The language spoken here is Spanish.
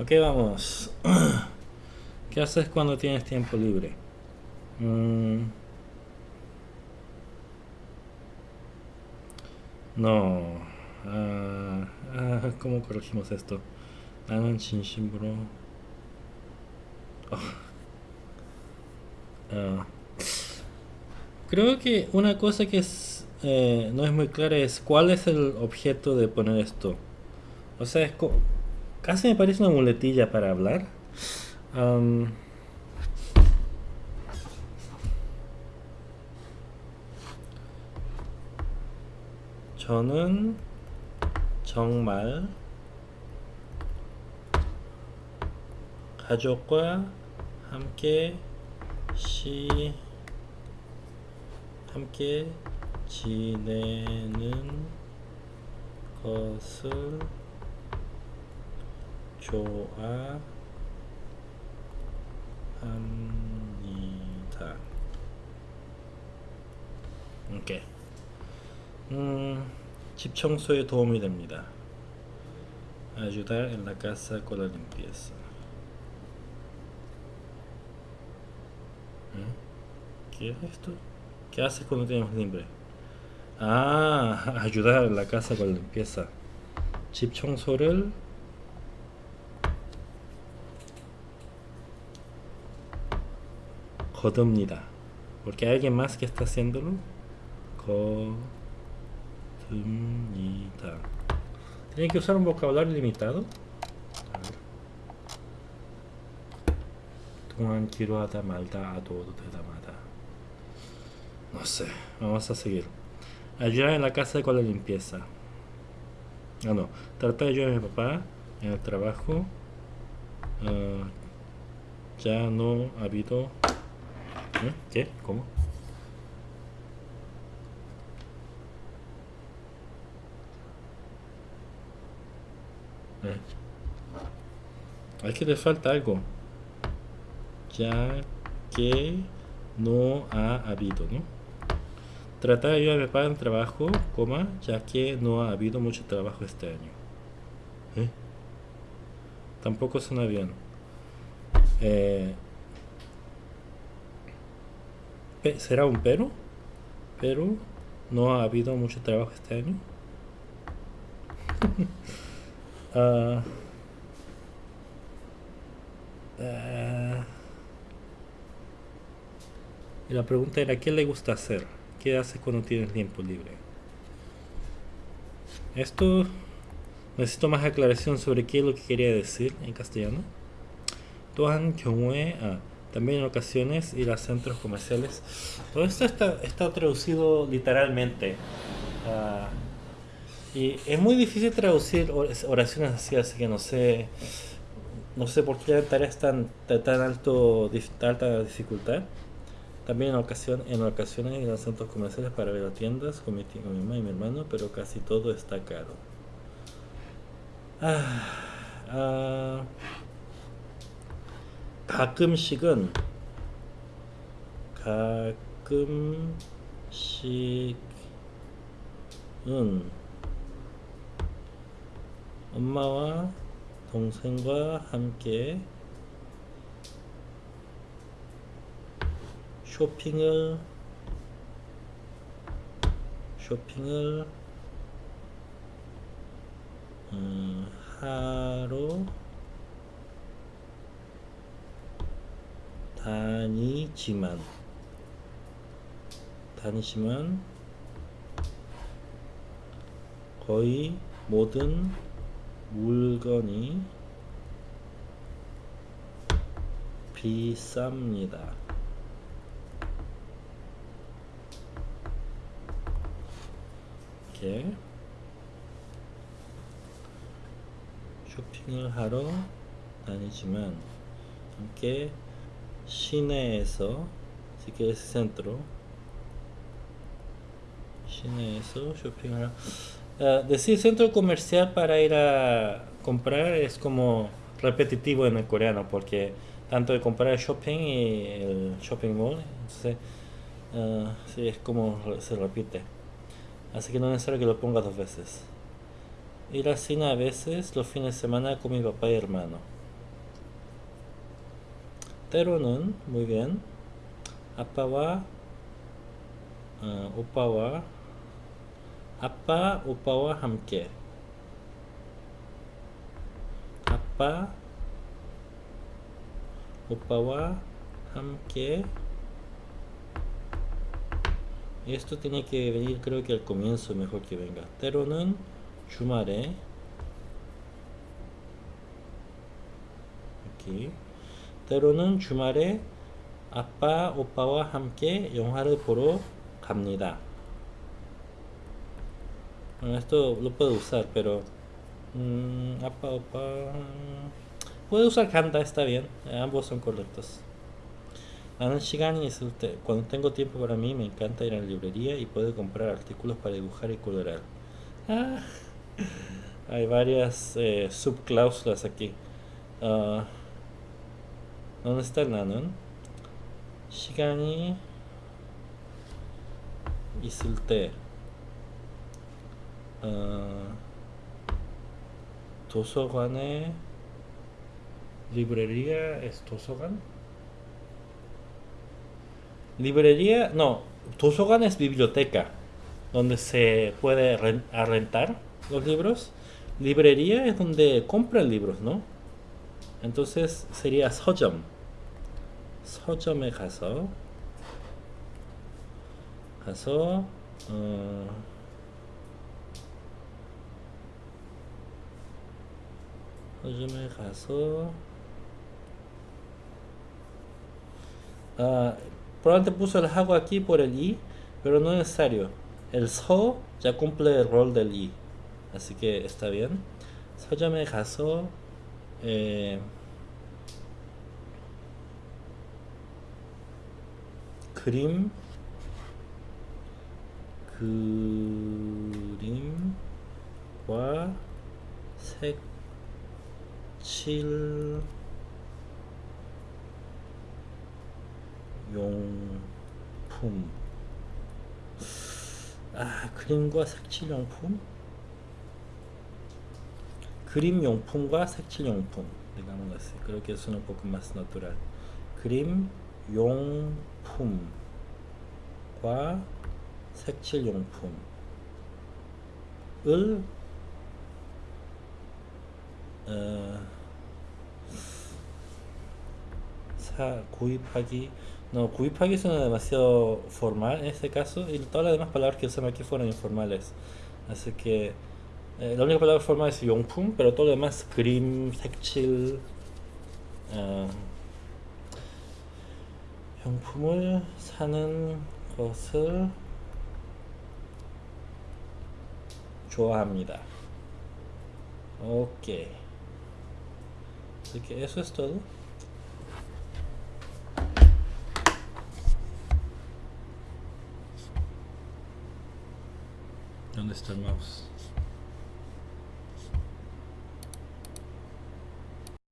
Ok, vamos. ¿Qué haces cuando tienes tiempo libre? Mm. No. Uh, ¿Cómo corregimos esto? Anon Bro. Oh. Ah. Creo que una cosa que es, eh, no es muy clara es cuál es el objeto de poner esto. O sea, es casi me parece una muletilla para hablar. Am, 저는 정말 가족과 함께 시 함께 지내는 것을 좋아합니다. 오케이. 음, 집 청소에 도움이 됩니다. Ayudar en la casa con la limpieza. ¿Eh? ¿Qué es esto? ¿Qué haces cuando tienes libre? Ah, ayudar en la casa con la limpieza. 집 청소를 거듭니다. Porque hay alguien más que está haciéndolo. 거듭니다. Tiene que usar un vocabulario limitado. A ver. 동안 기로하다 말다 아도도 대담하다. No sé, vamos a seguir. Ayudar en la casa con la limpieza. Ah, no. Tratar de ayudar a mi papá en el trabajo. Ah, ya no ha habido. ¿Eh? ¿Qué? ¿Cómo? Eh. Que le falta algo. Ya que no ha habido, ¿no? Tratar de ayudar a mi papá en el trabajo, coma, ya que no ha habido mucho trabajo este año. ¿Eh? Tampoco suena bien. Eh, ¿Será un pero? Pero no ha habido mucho trabajo este año. Ah, ah, y la pregunta era, ¿qué le gusta hacer? ¿Qué hace cuando tiene tiempo libre? Esto necesito más aclaración sobre qué es lo que quería decir en castellano también en ocasiones ir a centros comerciales. Todo esto está, está traducido literalmente. Ah, y es muy difícil traducir oraciones así, así que no sé, no sé por qué la tarea es tan, tan alto, alta dificultad. También en, ocasión, en ocasiones ir a centros comerciales para ver a tiendas con mi, con mi mamá y mi hermano, pero casi todo está caro. Ah, ah 가끔씩은 가끔씩은 엄마와 동생과 함께 쇼핑을 쇼핑을 음, 하러 다니지만 다니지만 거의 모든 물건이 비쌉니다. 이렇게 쇼핑을 하러 다니지만 함께 Shine eso. Así que ese centro. Shine eso. Shopping uh, ah, decir centro comercial para ir a comprar es como repetitivo en el coreano porque tanto de comprar el shopping y el shopping mall. Entonces, uh, sí, es como se repite. Así que no es necesario que lo ponga dos veces. Ir a cine a veces los fines de semana con mi papá y hermano. 때로는 muy bien 아빠와 어, 오빠와 아빠 오빠와 함께 아빠 오빠와 함께 esto tiene que venir creo que al comienzo mejor que venga 때로는 주말에 aquí 때로는 주말에 아빠 오빠와 함께 영화를 보러 갑니다 bueno, esto lo puedo usar pero mmm, 아빠 오빠 puedo usar 간다 está bien ambos son correctos 나는 시간이 있을 때, cuando tengo tiempo para mí, me encanta ir a la librería y puedo comprar artículos para dibujar y colorear. Ah, hay varias eh, subcláusulas aquí. Uh, ¿Dónde está el 나는? 시간이 있을 때 어, 도서관에 librería es 도서관? Librería, no, 도서관 es biblioteca, donde se puede rentar los libros. Librería es donde compran libros, ¿no? entonces sería 서점 서점에 가서 가서 어, 서점에 가서 아, probablemente puso el hago aquí por el i pero no es necesario el so ya cumple el rol del i así que está bien 서점에 가서 에, 그림 그림과 색칠 용품 아 그림과 색칠 용품 그림 용품과 색칠 용품 digamos así creo que es un poco más natural 그림 용품과 색칠용품을 어, 사, 구입하기 no, 구입하기 suena demasiado formal en este caso y todas las demás palabras que usamos aquí fueron informales así que eh, la única palabra formal es 용품, pero todo lo demás, 그림, 색칠, 어, 용품을 사는 것을 좋아합니다. Eso es todo. ¿Dónde está el mouse?